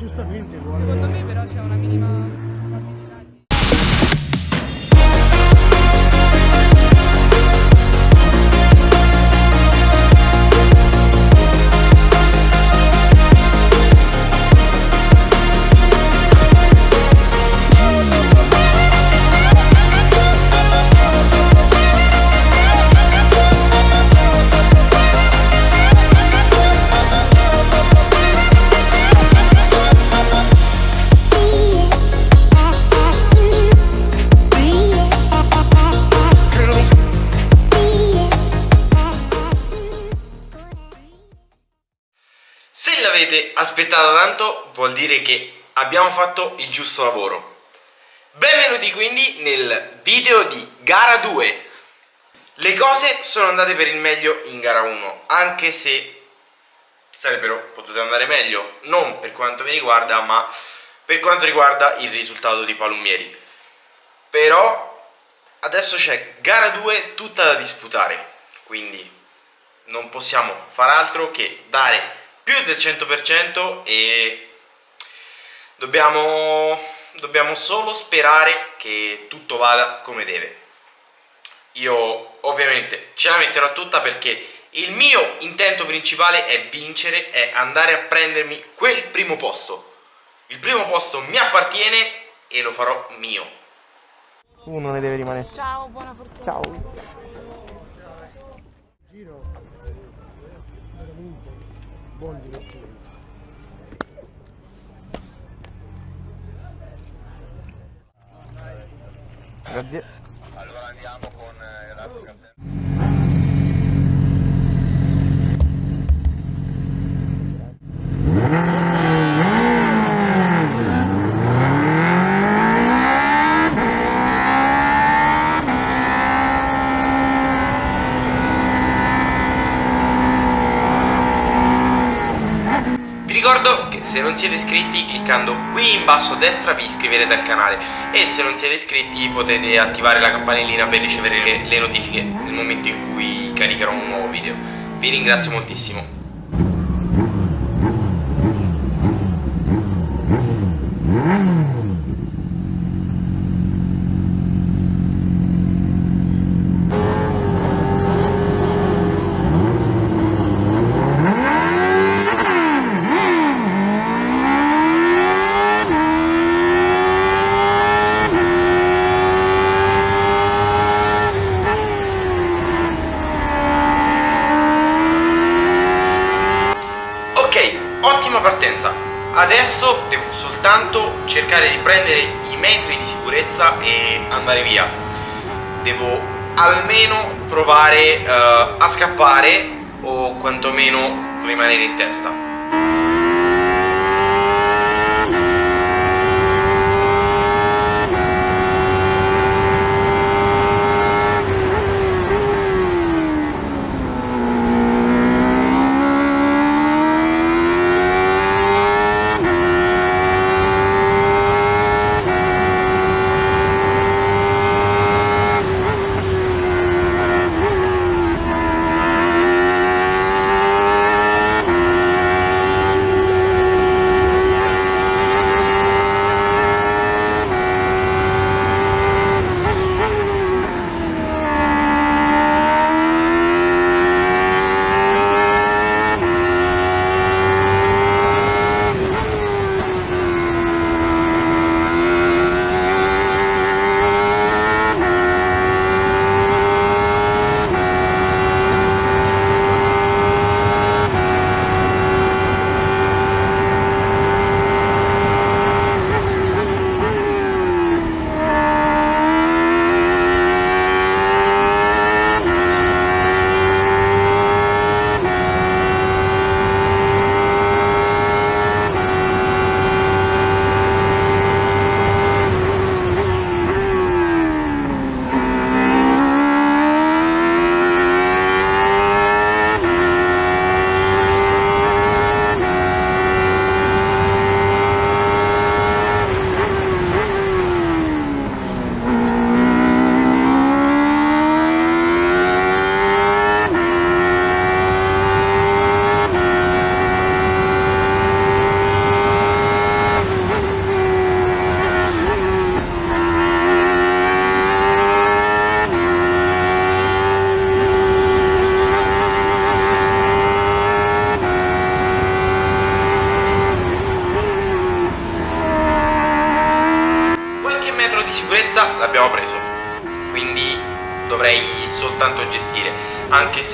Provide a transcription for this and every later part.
giustamente vuole... Secondo me però c'è una minima aspettata tanto vuol dire che abbiamo fatto il giusto lavoro. Benvenuti quindi nel video di gara 2. Le cose sono andate per il meglio in gara 1, anche se sarebbero potute andare meglio, non per quanto mi riguarda, ma per quanto riguarda il risultato di Palumieri. Però adesso c'è gara 2 tutta da disputare, quindi non possiamo far altro che dare più del 100% e dobbiamo, dobbiamo solo sperare che tutto vada come deve. Io ovviamente ce la metterò tutta perché il mio intento principale è vincere, è andare a prendermi quel primo posto. Il primo posto mi appartiene e lo farò mio. Uno ne deve rimanere. Ciao, buona fortuna. Ciao. Buon divertimento. Grazie. Allora andiamo con eh, ricordo che se non siete iscritti cliccando qui in basso a destra vi iscriverete al canale e se non siete iscritti potete attivare la campanellina per ricevere le, le notifiche nel momento in cui caricherò un nuovo video. Vi ringrazio moltissimo. ottima adesso devo soltanto cercare di prendere i metri di sicurezza e andare via. Devo almeno provare uh, a scappare o quantomeno rimanere in testa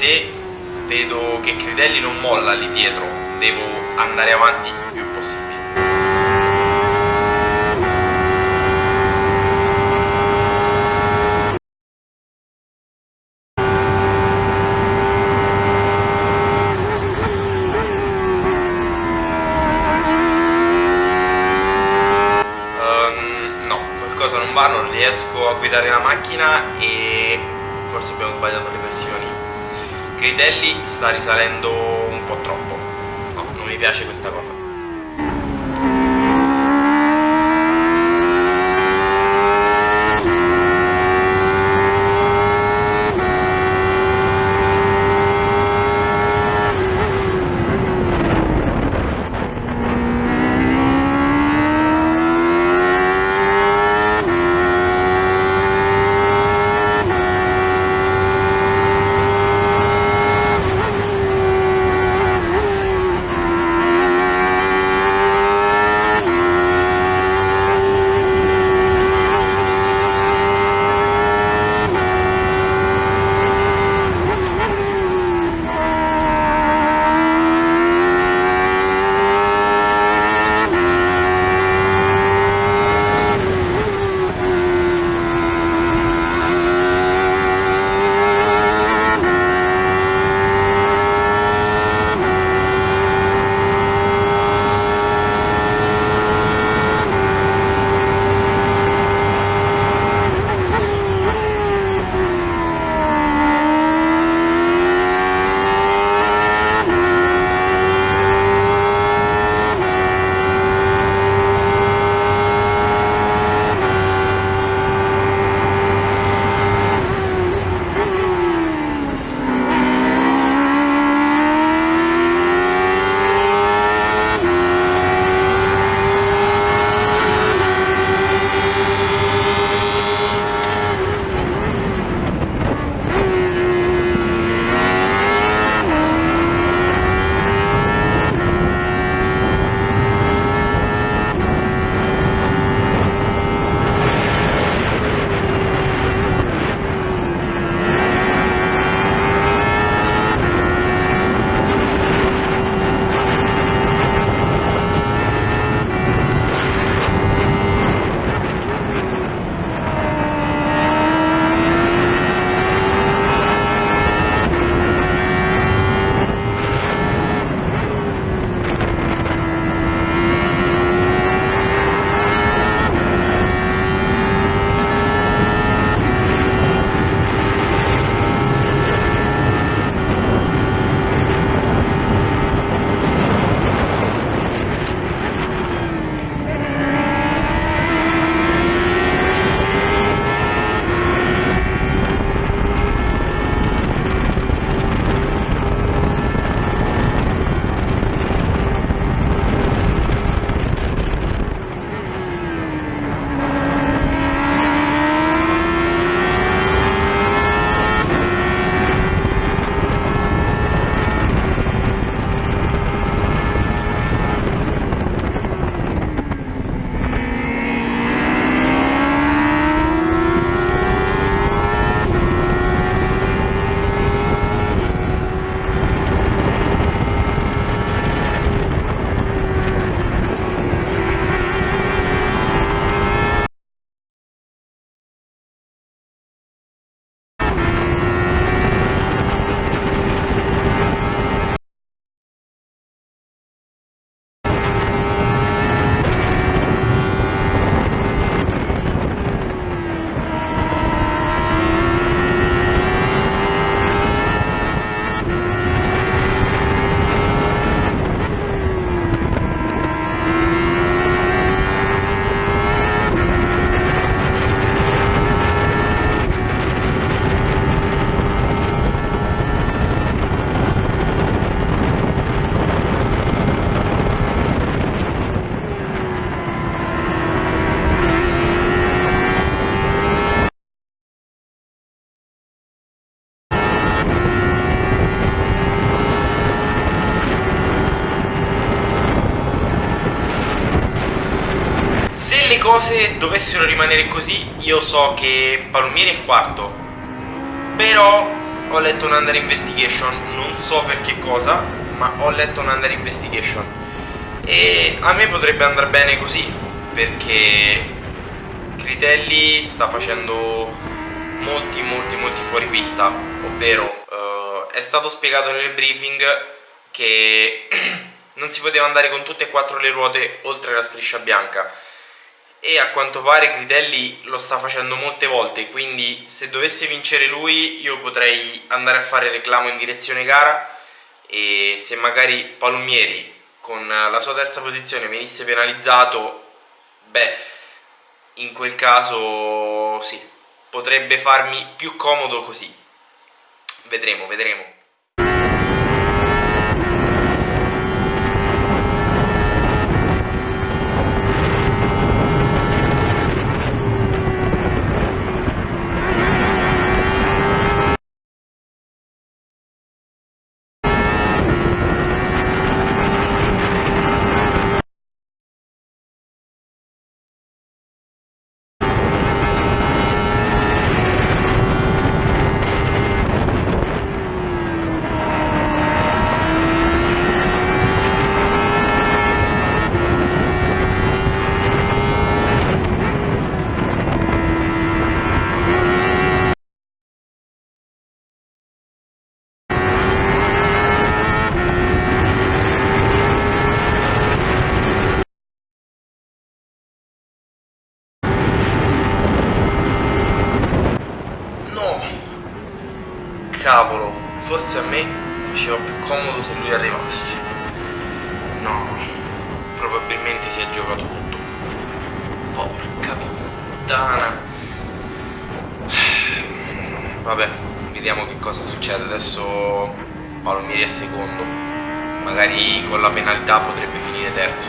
se vedo che Critelli non molla lì dietro. Devo andare avanti il più possibile. Ehm, no, qualcosa non va, non riesco a guidare la macchina e forse abbiamo sbagliato le versioni. Critelli sta risalendo un po' troppo. No, non mi piace questa cosa. Cose dovessero rimanere così, io so che Palomieri è quarto, però ho letto un under investigation, non so per che cosa, ma ho letto un under investigation. E a me potrebbe andare bene così, perché Critelli sta facendo molti molti molti fuori pista, ovvero uh, è stato spiegato nel briefing che non si poteva andare con tutte e quattro le ruote oltre la striscia bianca e a quanto pare Critelli lo sta facendo molte volte quindi se dovesse vincere lui io potrei andare a fare reclamo in direzione gara e se magari Palomieri con la sua terza posizione venisse penalizzato beh in quel caso sì potrebbe farmi più comodo così. Vedremo vedremo forse a me faceva più comodo se lui arrivasse. No, probabilmente si è giocato tutto. Porca puttana. Vabbè, vediamo che cosa succede. Adesso Palomieri è secondo. Magari con la penalità potrebbe finire terzo.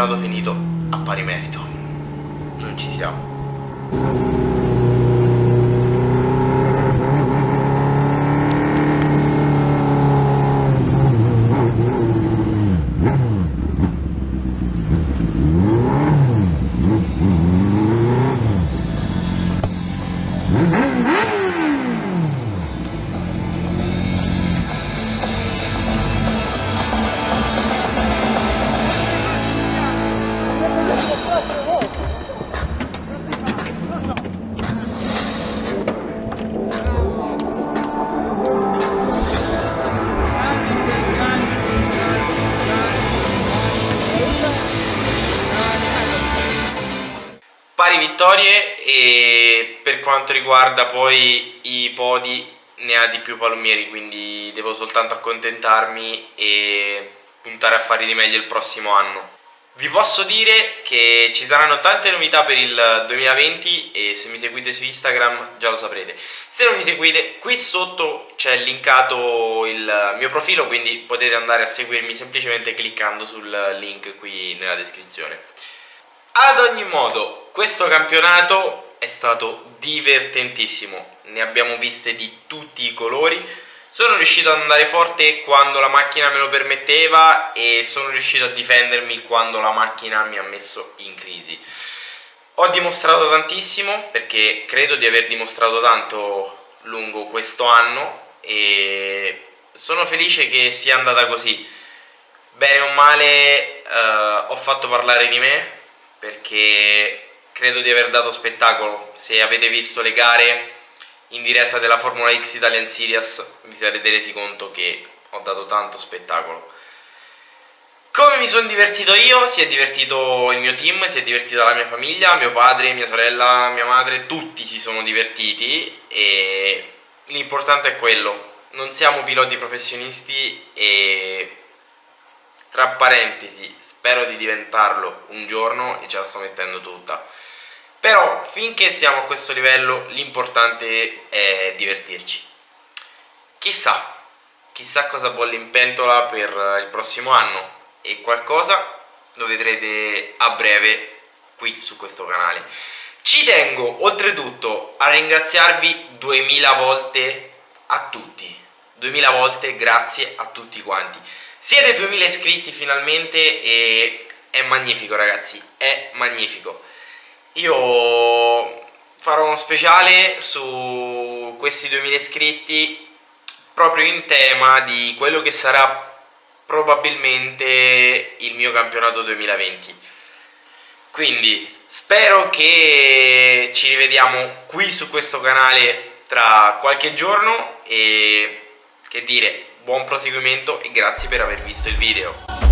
Campionato finito a pari merito. Non ci siamo. Vittorie e per quanto riguarda poi i podi ne ha di più Palomieri quindi devo soltanto accontentarmi e puntare a fare di meglio il prossimo anno Vi posso dire che ci saranno tante novità per il 2020 e se mi seguite su Instagram già lo saprete. Se non mi seguite, qui sotto c'è linkato il mio profilo, quindi potete andare a seguirmi semplicemente cliccando sul link qui nella descrizione. Ad ogni modo, questo campionato è stato divertentissimo, ne abbiamo viste di tutti i colori sono riuscito ad andare forte quando la macchina me lo permetteva e sono riuscito a difendermi quando la macchina mi ha messo in crisi. Ho dimostrato tantissimo perché credo di aver dimostrato tanto lungo questo anno e sono felice che sia andata così. Bene o male eh, ho fatto parlare di me perché credo di aver dato spettacolo. Se avete visto le gare in diretta della Formula X Italian Series vi sarete resi conto che ho dato tanto spettacolo. Come mi sono divertito io, si è divertito il mio team, si è divertita la mia famiglia, mio padre, mia sorella, mia madre, tutti si sono divertiti e l'importante è quello. Non siamo piloti professionisti e tra parentesi spero di diventarlo un giorno e ce la sto mettendo tutta. Però finché siamo a questo livello l'importante è divertirci. Chissà chissà cosa bolle in pentola per il prossimo anno e qualcosa lo vedrete a breve qui su questo canale. Ci tengo oltretutto a ringraziarvi 2000 volte a tutti. 2000 volte grazie a tutti quanti siete 2000 iscritti finalmente e è magnifico ragazzi è magnifico. Io farò uno speciale su questi 2000 iscritti proprio in tema di quello che sarà probabilmente il mio campionato 2020 quindi spero che ci rivediamo qui su questo canale tra qualche giorno e che dire buon proseguimento e grazie per aver visto il video